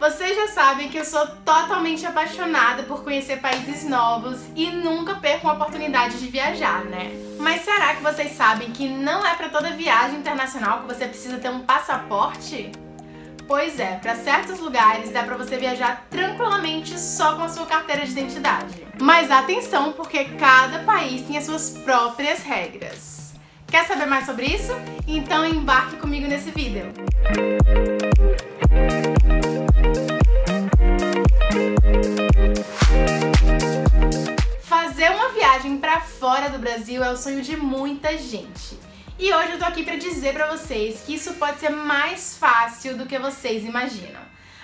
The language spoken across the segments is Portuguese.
Vocês já sabem que eu sou totalmente apaixonada por conhecer países novos e nunca perco uma oportunidade de viajar, né? Mas será que vocês sabem que não é para toda viagem internacional que você precisa ter um passaporte? Pois é, para certos lugares dá para você viajar tranquilamente só com a sua carteira de identidade. Mas atenção, porque cada país tem as suas próprias regras. Quer saber mais sobre isso? Então embarque comigo nesse vídeo. Fazer uma viagem para fora do Brasil é o sonho de muita gente. E hoje eu tô aqui para dizer para vocês que isso pode ser mais fácil do que vocês imaginam.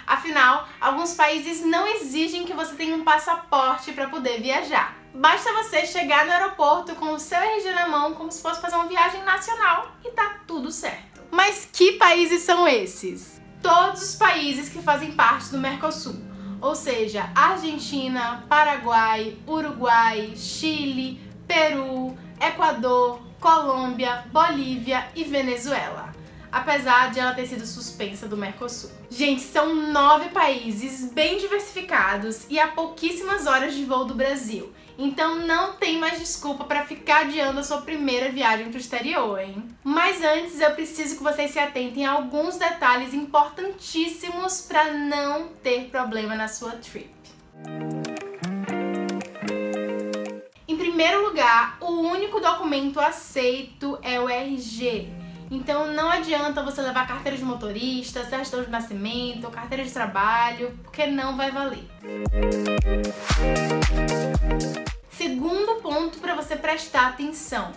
Afinal, alguns países não exigem que você tenha um passaporte para poder viajar. Basta você chegar no aeroporto com o seu RG na mão como se fosse fazer uma viagem nacional e tá tudo certo. Mas que países são esses? Todos os países que fazem parte do Mercosul ou seja, Argentina, Paraguai, Uruguai, Chile, Peru, Equador, Colômbia, Bolívia e Venezuela apesar de ela ter sido suspensa do Mercosul. Gente, são nove países bem diversificados e há pouquíssimas horas de voo do Brasil. Então não tem mais desculpa para ficar adiando a sua primeira viagem para o exterior, hein? Mas antes eu preciso que vocês se atentem a alguns detalhes importantíssimos para não ter problema na sua trip. Em primeiro lugar, o único documento aceito é o RG. Então não adianta você levar carteira de motorista, certidão de nascimento, carteira de trabalho, porque não vai valer. Segundo ponto para você prestar atenção.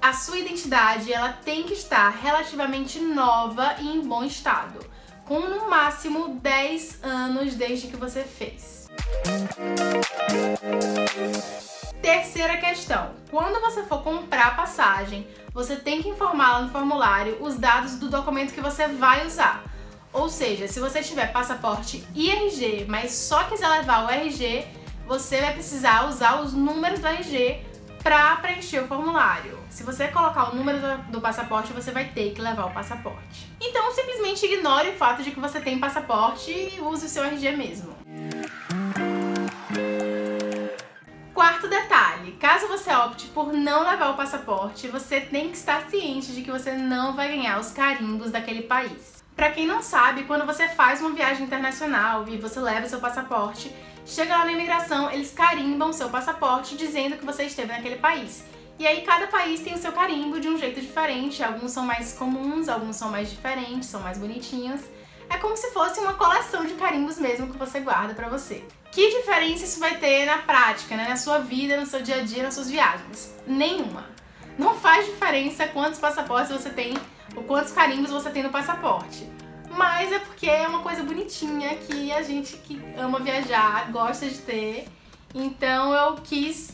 A sua identidade ela tem que estar relativamente nova e em bom estado, com no máximo 10 anos desde que você fez. Terceira questão, quando você for comprar passagem, você tem que informar lá no formulário os dados do documento que você vai usar. Ou seja, se você tiver passaporte e RG, mas só quiser levar o RG, você vai precisar usar os números do RG para preencher o formulário. Se você colocar o número do, passaporte, você vai ter que levar o passaporte. Então, simplesmente ignore o fato de que você tem passaporte e use o seu RG mesmo. Quarto detalhe, caso você opte por não levar o passaporte, você tem que estar ciente de que você não vai ganhar os carimbos daquele país. Para quem não sabe, quando você faz uma viagem internacional e você leva seu passaporte, chega lá na imigração, eles carimbam seu passaporte dizendo que você esteve naquele país. E aí cada país tem o seu carimbo de um jeito diferente, alguns são mais comuns, alguns são mais diferentes, são mais bonitinhos. É como se fosse uma coleção de carimbos mesmo que você guarda pra você. Que diferença isso vai ter na prática, né? na sua vida, no seu dia a dia, nas suas viagens? Nenhuma. Não faz diferença quantos passaportes você tem ou quantos carimbos você tem no passaporte. Mas é porque é uma coisa bonitinha que a gente que ama viajar gosta de ter. Então eu quis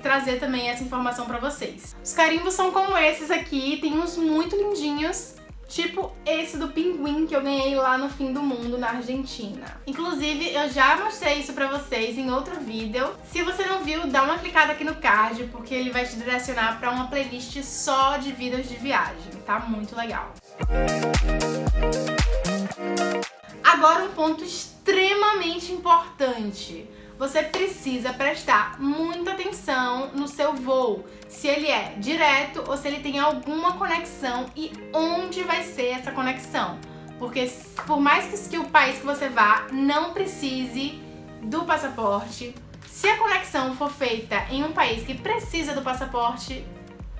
trazer também essa informação pra vocês. Os carimbos são como esses aqui, tem uns muito lindinhos Tipo esse do pinguim que eu ganhei lá no fim do mundo, na Argentina. Inclusive, eu já mostrei isso pra vocês em outro vídeo. Se você não viu, dá uma clicada aqui no card, porque ele vai te direcionar pra uma playlist só de vídeos de viagem. Tá muito legal. Agora um ponto extremamente importante você precisa prestar muita atenção no seu voo, se ele é direto ou se ele tem alguma conexão e onde vai ser essa conexão. Porque por mais que, o país que você vá não precise do passaporte, se a conexão for feita em um país que precisa do passaporte,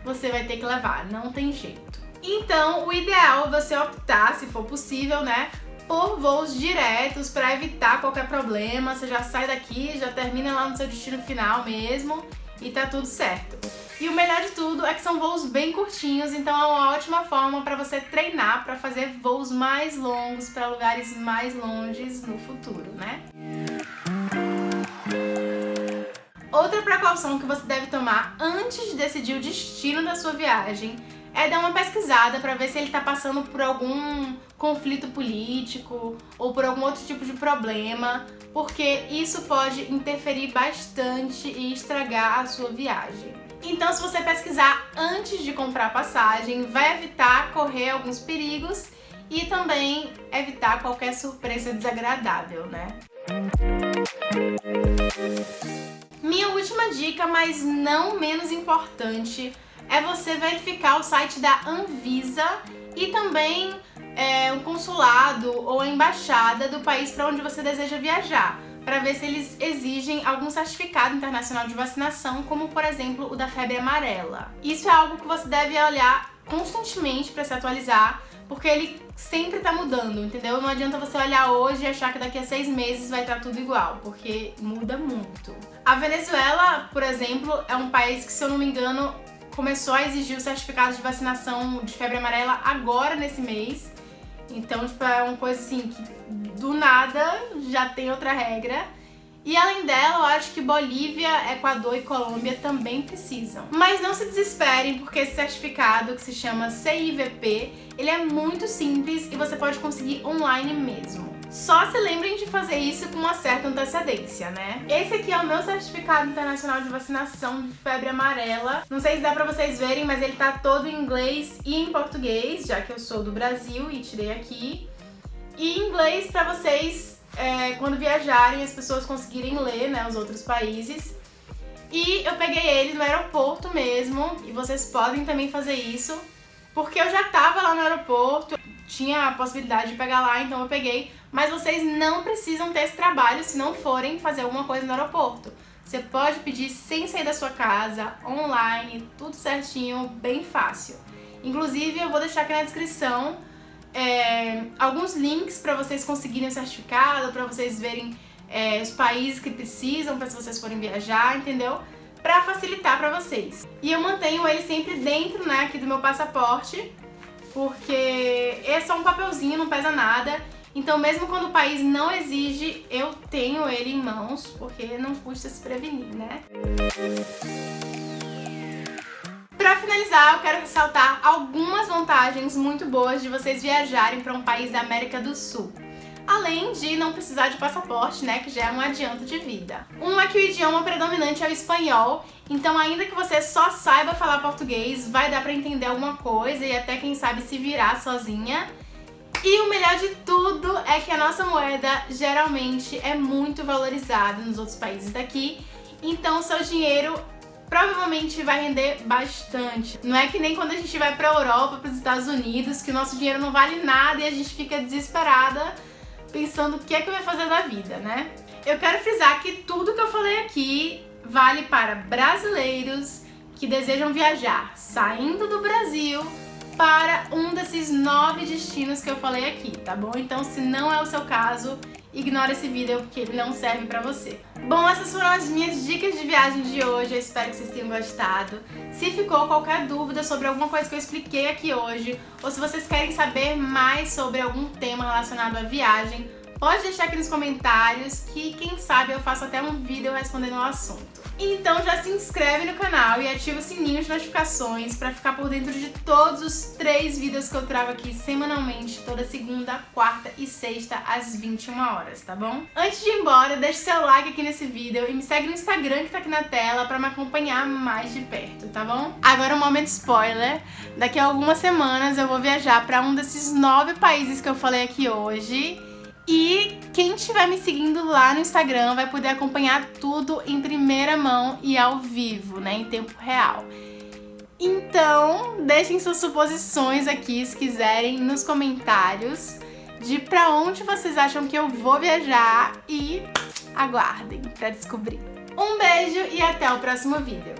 você vai ter que levar, não tem jeito. Então, o ideal é você optar, se for possível, né, por voos diretos para evitar qualquer problema. Você já sai daqui, já termina lá no seu destino final mesmo e tá tudo certo. E o melhor de tudo é que são voos bem curtinhos, então é uma ótima forma para você treinar para fazer voos mais longos para lugares mais longes no futuro, né? Outra precaução que você deve tomar antes de decidir o destino da sua viagem é dar uma pesquisada para ver se ele está passando por algum conflito político ou por algum outro tipo de problema, porque isso pode interferir bastante e estragar a sua viagem. Então, se você pesquisar antes de comprar passagem, vai evitar correr alguns perigos e também evitar qualquer surpresa desagradável, né? Minha última dica, mas não menos importante, é você verificar o site da Anvisa e também é, o consulado ou a embaixada do país para onde você deseja viajar, para ver se eles exigem algum certificado internacional de vacinação, como por exemplo o da febre amarela. Isso é algo que você deve olhar constantemente para se atualizar, porque ele sempre tá mudando, entendeu? Não adianta você olhar hoje e achar que daqui a seis meses vai estar tudo igual, porque muda muito. A Venezuela, por exemplo, é um país que, se eu não me engano, começou a exigir o certificado de vacinação de febre amarela agora nesse mês. Então, tipo, é uma coisa assim que do nada já tem outra regra. E além dela, eu acho que Bolívia, Equador e Colômbia também precisam. Mas não se desesperem, porque esse certificado, que se chama CIVP, ele é muito simples e você pode conseguir online mesmo. Só se lembrem de fazer isso com uma certa antecedência, né? Esse aqui é o meu certificado internacional de vacinação de febre amarela. Não sei se dá pra vocês verem, mas ele tá todo em inglês e em português, já que eu sou do Brasil e tirei aqui. E em inglês pra vocês é, quando viajarem, as pessoas conseguirem ler, né, os outros países. E eu peguei ele no aeroporto mesmo, e vocês podem também fazer isso, porque eu já tava lá no aeroporto, tinha a possibilidade de pegar lá, então eu peguei, mas vocês não precisam ter esse trabalho se não forem fazer alguma coisa no aeroporto. Você pode pedir sem sair da sua casa, online, tudo certinho, bem fácil. Inclusive, eu vou deixar aqui na descrição é, alguns links para vocês conseguirem o certificado, para vocês verem é, os países que precisam para se vocês forem viajar, entendeu? Para facilitar para vocês. E eu mantenho ele sempre dentro, né, aqui do meu passaporte, porque é só um papelzinho, não pesa nada. Então mesmo quando o país não exige, eu tenho ele em mãos, porque não custa se prevenir, né? Para finalizar, eu quero ressaltar algumas vantagens muito boas de vocês viajarem para um país da América do Sul. Além de não precisar de passaporte, né, que já é um adianto de vida. Um é que o idioma predominante é o espanhol, então ainda que você só saiba falar português, vai dar para entender alguma coisa e até quem sabe se virar sozinha. E o melhor de tudo é que a nossa moeda geralmente é muito valorizada nos outros países daqui, então seu dinheiro provavelmente vai render bastante. Não é que nem quando a gente vai pra Europa, pros Estados Unidos, que o nosso dinheiro não vale nada e a gente fica desesperada pensando o que é que vai fazer da vida, né? Eu quero frisar que tudo que eu falei aqui vale para brasileiros que desejam viajar saindo do Brasil para um desses nove destinos que eu falei aqui, tá bom? Então, se não é o seu caso, ignora esse vídeo porque ele não serve pra você. Bom, essas foram as minhas dicas de viagem de hoje, eu espero que vocês tenham gostado. Se ficou qualquer dúvida sobre alguma coisa que eu expliquei aqui hoje, ou se vocês querem saber mais sobre algum tema relacionado à viagem, pode deixar aqui nos comentários que quem sabe eu faço até um vídeo respondendo ao assunto. Então já se inscreve no canal e ativa o sininho de notificações para ficar por dentro de todos os três vídeos que eu trago aqui semanalmente, toda segunda, quarta e sexta, às 21 horas, tá bom? Antes de ir embora, deixe seu like aqui nesse vídeo e me segue no Instagram que tá aqui na tela para me acompanhar mais de perto, tá bom? Agora um momento spoiler, daqui a algumas semanas eu vou viajar para um desses nove países que eu falei aqui hoje e quem estiver me seguindo lá no Instagram vai poder acompanhar tudo em primeira mão e ao vivo, né, em tempo real. Então, deixem suas suposições aqui, se quiserem, nos comentários de pra onde vocês acham que eu vou viajar e aguardem pra descobrir. Um beijo e até o próximo vídeo.